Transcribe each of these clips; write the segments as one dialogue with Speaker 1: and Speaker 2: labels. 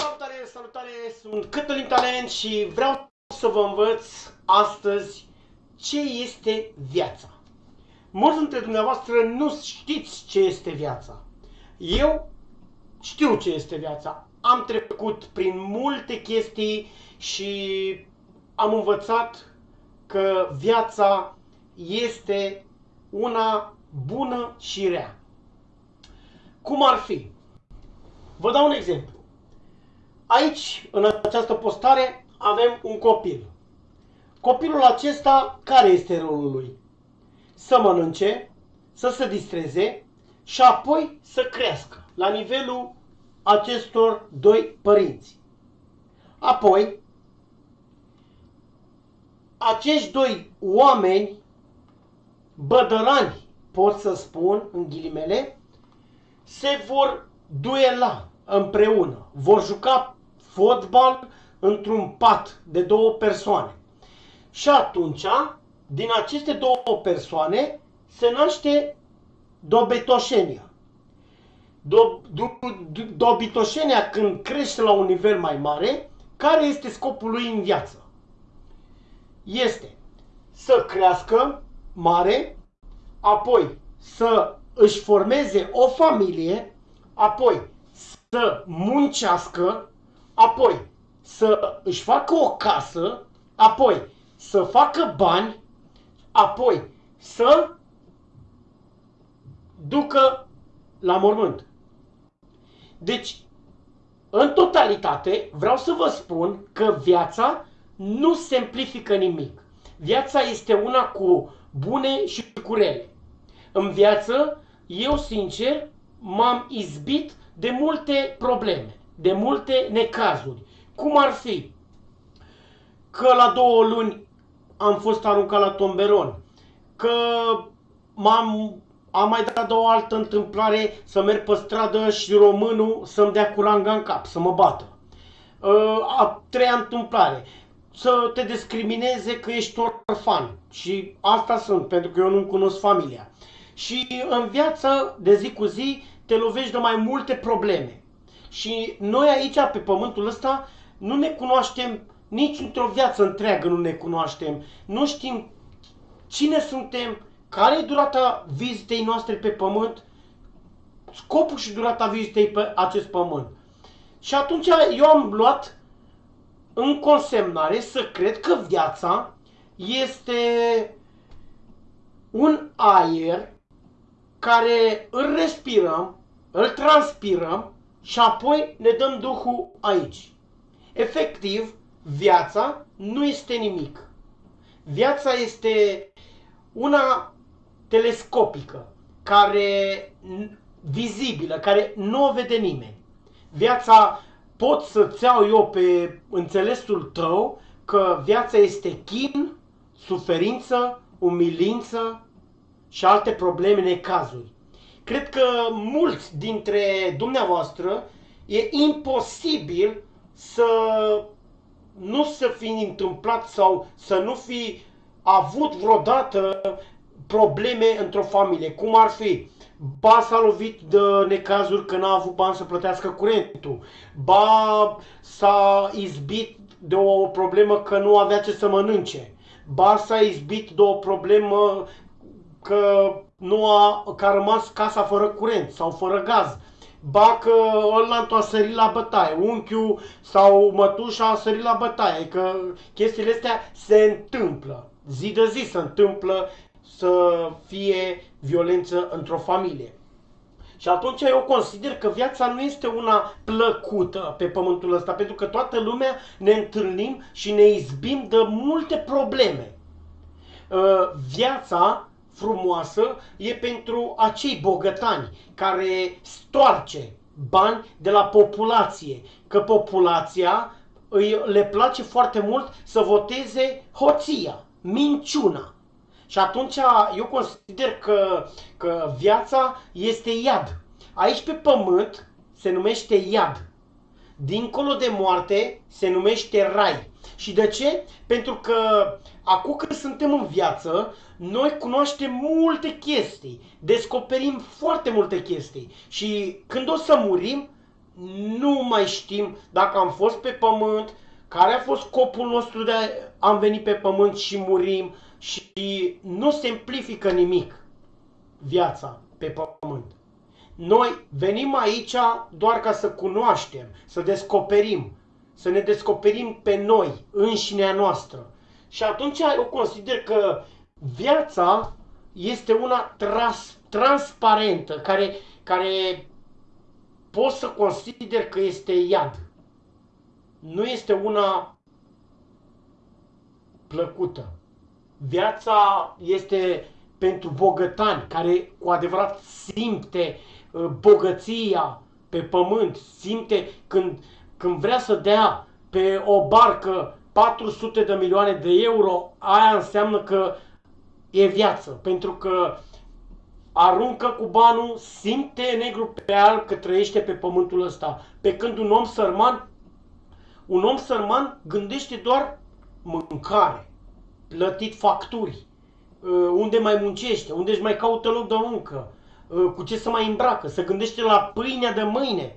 Speaker 1: Salutare, salutare, sunt Cătălin Talent și vreau să vă învăț astăzi ce este viața. Mulți dintre dumneavoastră nu știți ce este viața. Eu știu ce este viața. Am trecut prin multe chestii și am învățat că viața este una bună și rea. Cum ar fi? Vă dau un exemplu. Aici, în această postare, avem un copil. Copilul acesta, care este rolul lui? Să mănânce, să se distreze și apoi să crească la nivelul acestor doi părinți. Apoi, acești doi oameni bădărani, pot să spun, în ghilimele, se vor duela împreună, vor juca fotbal într-un pat de două persoane. Și atunci, din aceste două persoane, se naște dobitoșenia. Do, do, do, dobitoșenia când crește la un nivel mai mare, care este scopul lui în viață? Este să crească mare, apoi să își formeze o familie, apoi să muncească, apoi să își facă o casă, apoi să facă bani, apoi să ducă la mormânt. Deci, în totalitate, vreau să vă spun că viața nu simplifică nimic. Viața este una cu bune și cu rele. În viață, eu sincer, m-am izbit de multe probleme, de multe necazuri. Cum ar fi că la două luni am fost aruncat la tomberon, că m-am am mai dat o altă întâmplare să merg pe stradă și românul să-mi dea curanga în cap, să mă bată. Uh, a treia întâmplare, să te discrimineze că ești orfan. Și asta sunt, pentru că eu nu cunosc familia. Și în viață, de zi cu zi, te lovești de mai multe probleme. Și noi aici, pe pământul ăsta, nu ne cunoaștem nici într-o viață întreagă nu ne cunoaștem. Nu știm cine suntem, care e durata vizitei noastre pe pământ, scopul și durata vizitei pe acest pământ. Și atunci eu am luat în consemnare să cred că viața este un aer care îl respirăm, îl transpirăm și apoi ne dăm Duhul aici. Efectiv, viața nu este nimic. Viața este una telescopică, care vizibilă, care nu o vede nimeni. Viața pot să-ți iau eu pe înțelesul tău că viața este chin, suferință, umilință și alte probleme, necazuri. Cred că mulți dintre dumneavoastră e imposibil să nu să fi întâmplat sau să nu fi avut vreodată probleme într-o familie, cum ar fi? Ba s-a lovit de necazuri că n-a avut bani să plătească curentul, ba s-a izbit de o problemă că nu avea ce să mănânce, ba s-a izbit de o problemă că nu a, că a rămas casa fără curent sau fără gaz, ba că ăla a sărit la bătaie, unchiul sau mătușa a sărit la bătaie, că chestiile astea se întâmplă, zi de zi se întâmplă să fie violență într-o familie. Și atunci eu consider că viața nu este una plăcută pe pământul ăsta, pentru că toată lumea ne întâlnim și ne izbim de multe probleme. Uh, viața frumoasă e pentru acei bogătani care stoarce bani de la populație, că populația îi, le place foarte mult să voteze hoția, minciuna. Și atunci eu consider că, că viața este iad. Aici pe pământ se numește iad. Dincolo de moarte se numește rai. Și de ce? Pentru că acum când suntem în viață, noi cunoaștem multe chestii, descoperim foarte multe chestii și când o să murim, nu mai știm dacă am fost pe pământ, care a fost scopul nostru de a am venit pe pământ și murim și nu se simplifică nimic viața pe pământ. Noi venim aici doar ca să cunoaștem, să descoperim, să ne descoperim pe noi, înșinea noastră. Și atunci eu consider că viața este una trans, transparentă, care, care pot să consider că este iad. Nu este una plăcută. Viața este pentru bogătani care cu adevărat simte uh, bogăția pe pământ, simte când, când vrea să dea pe o barcă 400 de milioane de euro, aia înseamnă că e viață, pentru că aruncă cu banul, simte negru pe alb că trăiește pe pământul ăsta. Pe când un om sărman, un om sărman gândește doar mâncare, plătit facturi, uh, unde mai muncește, unde își mai caută loc de muncă, uh, cu ce să mai îmbracă, să gândește la pâinea de mâine.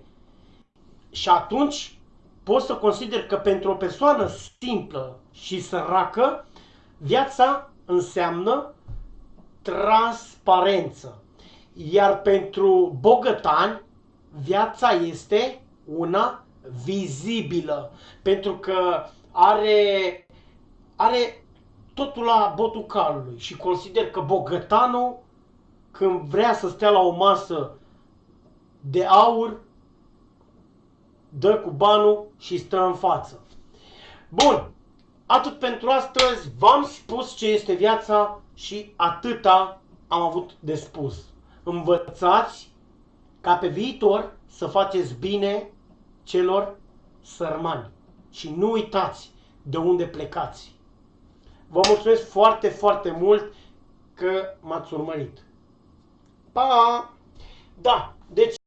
Speaker 1: Și atunci pot să consider că pentru o persoană simplă și săracă, viața înseamnă transparență. Iar pentru bogătani, viața este una vizibilă, pentru că are, are totul la botul calului și consider că bogătanul, când vrea să stea la o masă de aur, dă cu banul și stă în față. Bun, atât pentru astăzi, v-am spus ce este viața și atâta am avut de spus. Învățați ca pe viitor să faceți bine celor sărmani și nu uitați de unde plecați. Vă mulțumesc foarte, foarte mult că m-ați urmărit. Pa! Da, deci